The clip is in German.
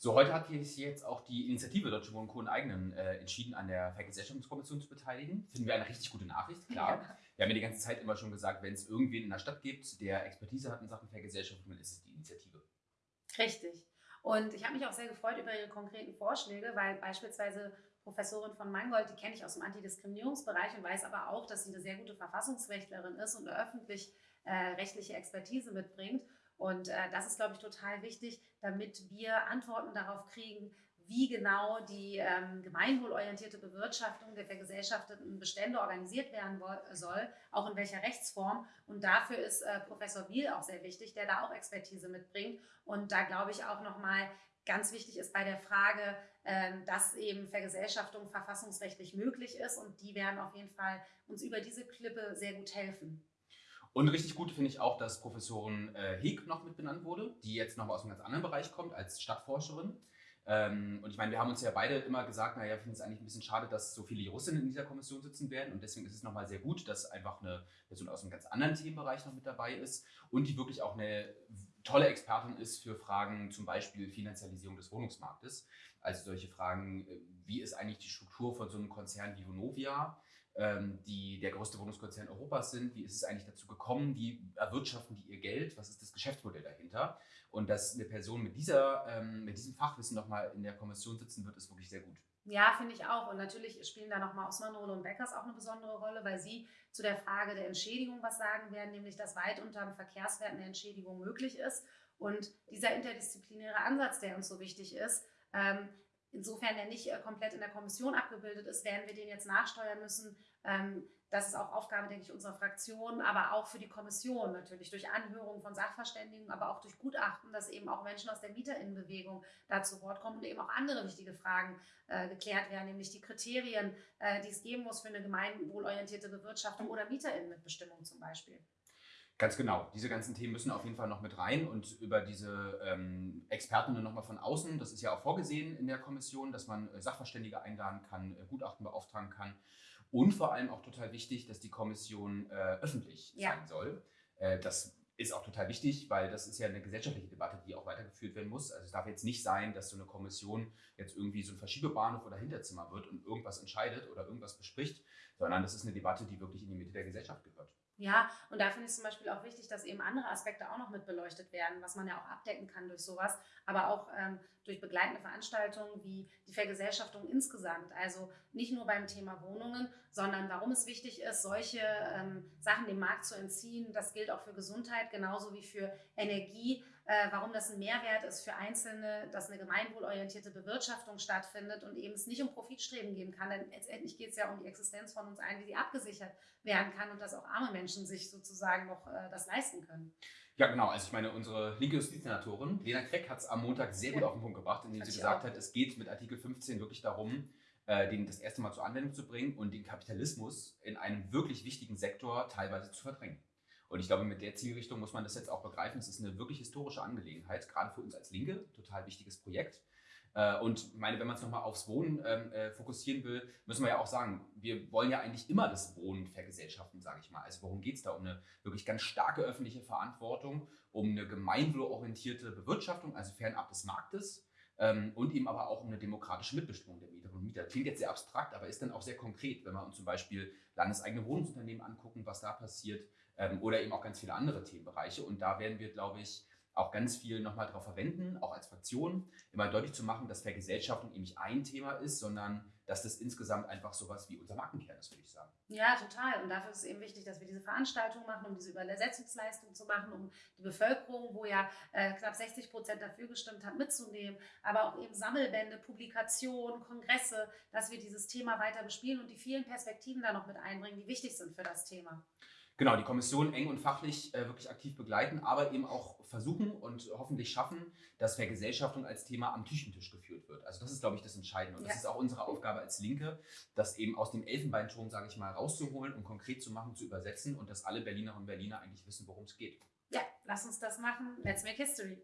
So, heute hat sich jetzt auch die Initiative Deutsche Wohnen Co. eigenen äh, entschieden, an der Vergesellschaftungskommission zu beteiligen. Finden wir eine richtig gute Nachricht, klar. Ja. Wir haben ja die ganze Zeit immer schon gesagt, wenn es irgendwen in der Stadt gibt, der Expertise hat in Sachen Vergesellschaftung, dann ist es die Initiative. Richtig. Und ich habe mich auch sehr gefreut über Ihre konkreten Vorschläge, weil beispielsweise Professorin von Mangold, die kenne ich aus dem Antidiskriminierungsbereich und weiß aber auch, dass sie eine sehr gute Verfassungsrechtlerin ist und eine öffentlich-rechtliche äh, Expertise mitbringt. Und äh, das ist, glaube ich, total wichtig, damit wir Antworten darauf kriegen, wie genau die ähm, gemeinwohlorientierte Bewirtschaftung der vergesellschafteten Bestände organisiert werden soll, auch in welcher Rechtsform. Und dafür ist äh, Professor Wiel auch sehr wichtig, der da auch Expertise mitbringt. Und da glaube ich auch nochmal ganz wichtig ist bei der Frage, äh, dass eben Vergesellschaftung verfassungsrechtlich möglich ist. Und die werden auf jeden Fall uns über diese Klippe sehr gut helfen. Und richtig gut finde ich auch, dass Professorin äh, Heek noch mit benannt wurde, die jetzt noch aus einem ganz anderen Bereich kommt, als Stadtforscherin. Ähm, und ich meine, wir haben uns ja beide immer gesagt, naja, wir finden es eigentlich ein bisschen schade, dass so viele Russinnen in dieser Kommission sitzen werden. Und deswegen ist es nochmal sehr gut, dass einfach eine Person aus einem ganz anderen Themenbereich noch mit dabei ist und die wirklich auch eine tolle Expertin ist für Fragen zum Beispiel Finanzialisierung des Wohnungsmarktes. Also solche Fragen, äh, wie ist eigentlich die Struktur von so einem Konzern wie Vonovia? Ähm, die der größte Wohnungskonzern Europas sind. Wie ist es eigentlich dazu gekommen? Wie erwirtschaften die ihr Geld? Was ist das Geschäftsmodell dahinter? Und dass eine Person mit, dieser, ähm, mit diesem Fachwissen nochmal in der Kommission sitzen wird, ist wirklich sehr gut. Ja, finde ich auch. Und natürlich spielen da nochmal Osmanrole und Beckers auch eine besondere Rolle, weil sie zu der Frage der Entschädigung was sagen werden, nämlich dass weit unter dem Verkehrswert eine Entschädigung möglich ist. Und dieser interdisziplinäre Ansatz, der uns so wichtig ist, ähm, insofern der nicht äh, komplett in der Kommission abgebildet ist, werden wir den jetzt nachsteuern müssen. Ähm, das ist auch Aufgabe, denke ich, unserer Fraktion, aber auch für die Kommission natürlich durch Anhörungen von Sachverständigen, aber auch durch Gutachten, dass eben auch Menschen aus der Mieterinnenbewegung da zu Wort kommen und eben auch andere wichtige Fragen äh, geklärt werden, nämlich die Kriterien, äh, die es geben muss für eine gemeinwohlorientierte Bewirtschaftung oder Mieterinnenmitbestimmung zum Beispiel. Ganz genau. Diese ganzen Themen müssen auf jeden Fall noch mit rein und über diese ähm, Expertinnen nochmal von außen, das ist ja auch vorgesehen in der Kommission, dass man äh, Sachverständige einladen kann, äh, Gutachten beauftragen kann und vor allem auch total wichtig, dass die Kommission äh, öffentlich ja. sein soll. Äh, das ist auch total wichtig, weil das ist ja eine gesellschaftliche Debatte, die auch weitergeführt werden muss. Also es darf jetzt nicht sein, dass so eine Kommission jetzt irgendwie so ein Verschiebebahnhof oder Hinterzimmer wird und irgendwas entscheidet oder irgendwas bespricht, sondern das ist eine Debatte, die wirklich in die Mitte der Gesellschaft gehört. Ja, und da finde ich zum Beispiel auch wichtig, dass eben andere Aspekte auch noch mit beleuchtet werden, was man ja auch abdecken kann durch sowas, aber auch ähm, durch begleitende Veranstaltungen wie die Vergesellschaftung insgesamt. Also nicht nur beim Thema Wohnungen, sondern warum es wichtig ist, solche ähm, Sachen dem Markt zu entziehen. Das gilt auch für Gesundheit genauso wie für Energie äh, warum das ein Mehrwert ist für Einzelne, dass eine gemeinwohlorientierte Bewirtschaftung stattfindet und eben es nicht um Profitstreben geben kann. Denn letztendlich geht es ja um die Existenz von uns allen, wie sie abgesichert werden kann und dass auch arme Menschen sich sozusagen noch äh, das leisten können. Ja, genau. Also ich meine, unsere linke Justizsenatorin Lena Kreck hat es am Montag sehr gut ja. auf den Punkt gebracht, indem sie gesagt auch. hat, es geht mit Artikel 15 wirklich darum, äh, den das erste Mal zur Anwendung zu bringen und den Kapitalismus in einem wirklich wichtigen Sektor teilweise zu verdrängen. Und ich glaube, mit der Zielrichtung muss man das jetzt auch begreifen. Es ist eine wirklich historische Angelegenheit, gerade für uns als Linke, total wichtiges Projekt. Äh, und meine, wenn man es nochmal aufs Wohnen ähm, äh, fokussieren will, müssen wir ja auch sagen, wir wollen ja eigentlich immer das Wohnen vergesellschaften, sage ich mal. Also worum geht es da? Um eine wirklich ganz starke öffentliche Verantwortung, um eine gemeinwohlorientierte Bewirtschaftung, also fernab des Marktes. Ähm, und eben aber auch um eine demokratische Mitbestimmung der Mieterinnen und Mieter. Klingt jetzt sehr abstrakt, aber ist dann auch sehr konkret, wenn wir uns zum Beispiel landeseigene Wohnungsunternehmen angucken, was da passiert, ähm, oder eben auch ganz viele andere Themenbereiche. Und da werden wir, glaube ich, auch ganz viel nochmal darauf verwenden, auch als Fraktion, immer deutlich zu machen, dass Vergesellschaftung eben nicht ein Thema ist, sondern dass das insgesamt einfach sowas wie unser Markenkern ist, würde ich sagen. Ja, total. Und dafür ist es eben wichtig, dass wir diese Veranstaltung machen, um diese Übersetzungsleistung zu machen, um die Bevölkerung, wo ja äh, knapp 60 Prozent dafür gestimmt hat, mitzunehmen, aber auch eben Sammelbände, Publikationen, Kongresse, dass wir dieses Thema weiter bespielen und die vielen Perspektiven da noch mit einbringen, die wichtig sind für das Thema. Genau, die Kommission eng und fachlich äh, wirklich aktiv begleiten, aber eben auch versuchen und hoffentlich schaffen, dass Vergesellschaftung als Thema am Küchentisch geführt wird. Also das ist, glaube ich, das Entscheidende. Und ja. das ist auch unsere Aufgabe als Linke, das eben aus dem Elfenbeinturm, sage ich mal, rauszuholen und konkret zu machen, zu übersetzen und dass alle Berlinerinnen und Berliner eigentlich wissen, worum es geht. Ja, lass uns das machen. Let's make history.